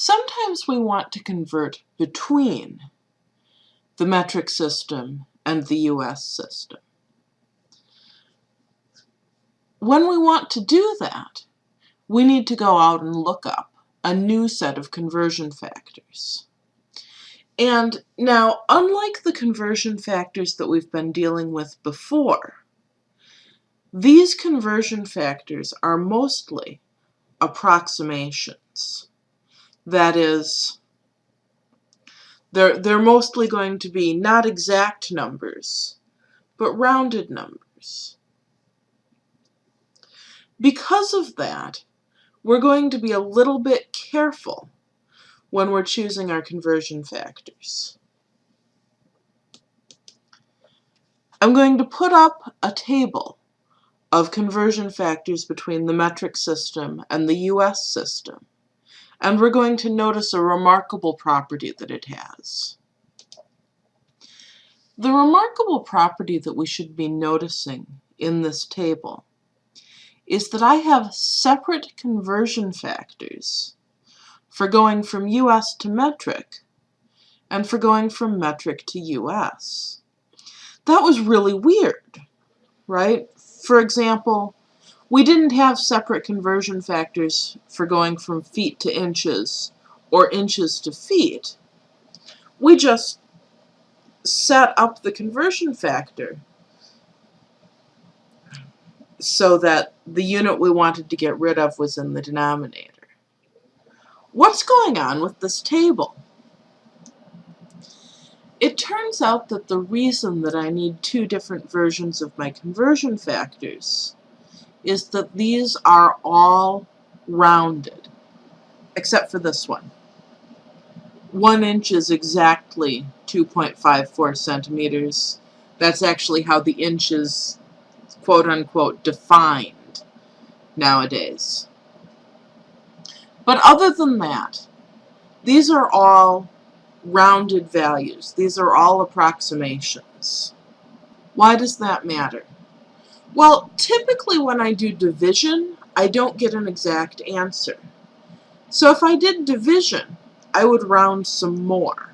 Sometimes we want to convert between the metric system and the US system. When we want to do that, we need to go out and look up a new set of conversion factors. And now, unlike the conversion factors that we've been dealing with before, these conversion factors are mostly approximations. That is, they're, they're mostly going to be not exact numbers, but rounded numbers. Because of that, we're going to be a little bit careful when we're choosing our conversion factors. I'm going to put up a table of conversion factors between the metric system and the US system. And we're going to notice a remarkable property that it has. The remarkable property that we should be noticing in this table is that I have separate conversion factors for going from US to metric and for going from metric to US. That was really weird, right? For example, we didn't have separate conversion factors for going from feet to inches or inches to feet. We just set up the conversion factor so that the unit we wanted to get rid of was in the denominator. What's going on with this table? It turns out that the reason that I need two different versions of my conversion factors is that these are all rounded, except for this one. One inch is exactly 2.54 centimeters. That's actually how the inch is quote-unquote defined nowadays. But other than that, these are all rounded values. These are all approximations. Why does that matter? Well, typically when I do division, I don't get an exact answer. So if I did division, I would round some more.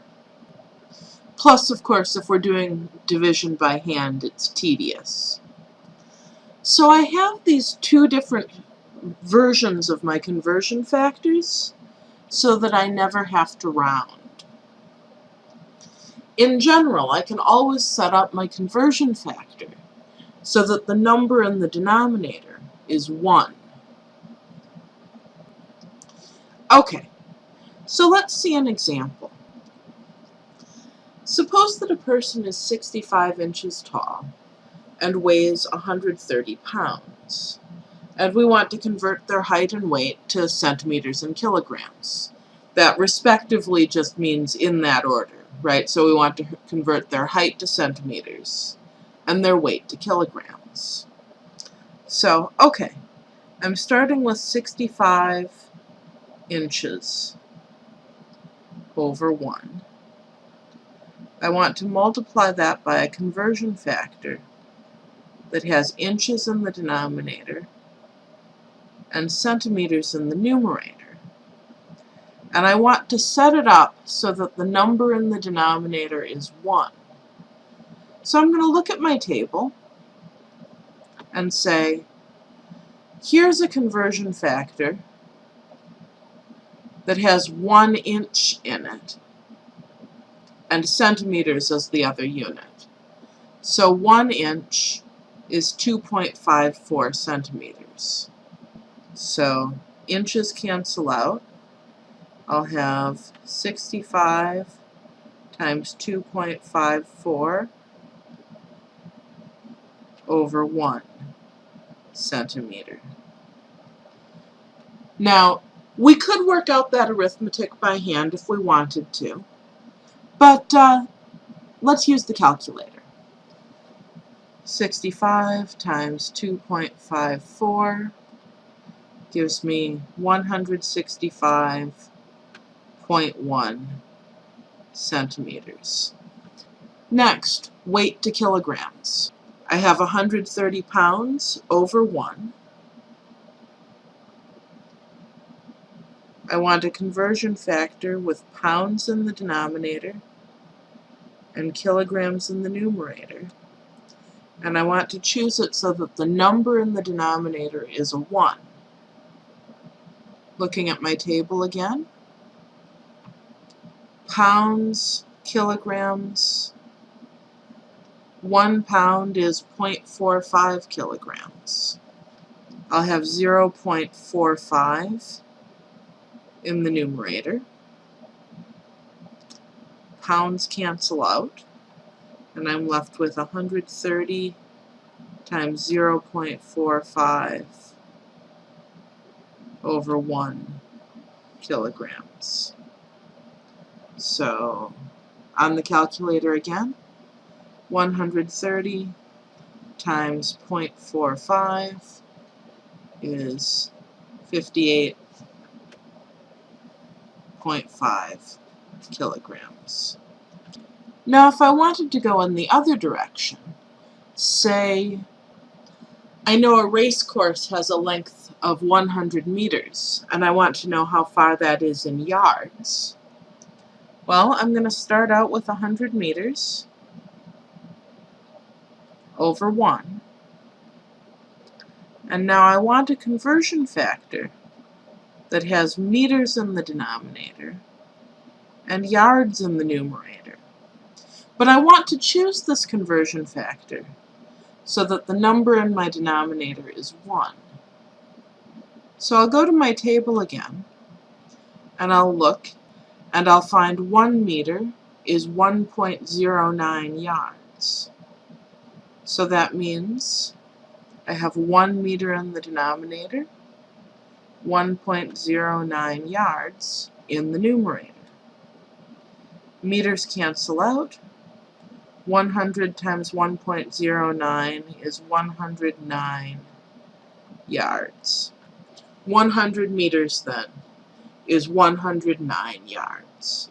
Plus, of course, if we're doing division by hand, it's tedious. So I have these two different versions of my conversion factors so that I never have to round. In general, I can always set up my conversion factor so that the number in the denominator is 1. Okay, so let's see an example. Suppose that a person is 65 inches tall and weighs 130 pounds and we want to convert their height and weight to centimeters and kilograms. That respectively just means in that order, right? So we want to convert their height to centimeters and their weight to kilograms. So, okay, I'm starting with 65 inches over 1. I want to multiply that by a conversion factor that has inches in the denominator and centimeters in the numerator. And I want to set it up so that the number in the denominator is 1. So I'm going to look at my table and say, here's a conversion factor that has 1 inch in it, and centimeters as the other unit. So 1 inch is 2.54 centimeters. So inches cancel out. I'll have 65 times 2.54 over 1 centimeter. Now, we could work out that arithmetic by hand if we wanted to, but uh, let's use the calculator. 65 times 2.54 gives me 165.1 centimeters. Next, weight to kilograms. I have 130 pounds over 1. I want a conversion factor with pounds in the denominator and kilograms in the numerator. And I want to choose it so that the number in the denominator is a 1. Looking at my table again, pounds, kilograms, 1 pound is 0.45 kilograms. I'll have 0.45 in the numerator. Pounds cancel out, and I'm left with 130 times 0.45 over 1 kilograms. So, on the calculator again, 130 times 0.45 is 58.5 kilograms. Now if I wanted to go in the other direction, say I know a race course has a length of 100 meters, and I want to know how far that is in yards. Well, I'm going to start out with 100 meters over 1. And now I want a conversion factor that has meters in the denominator and yards in the numerator. But I want to choose this conversion factor so that the number in my denominator is 1. So I'll go to my table again, and I'll look, and I'll find 1 meter is 1.09 yards. So that means I have 1 meter in the denominator 1.09 yards in the numerator. Meters cancel out. 100 times 1.09 is 109 yards. 100 meters then is 109 yards.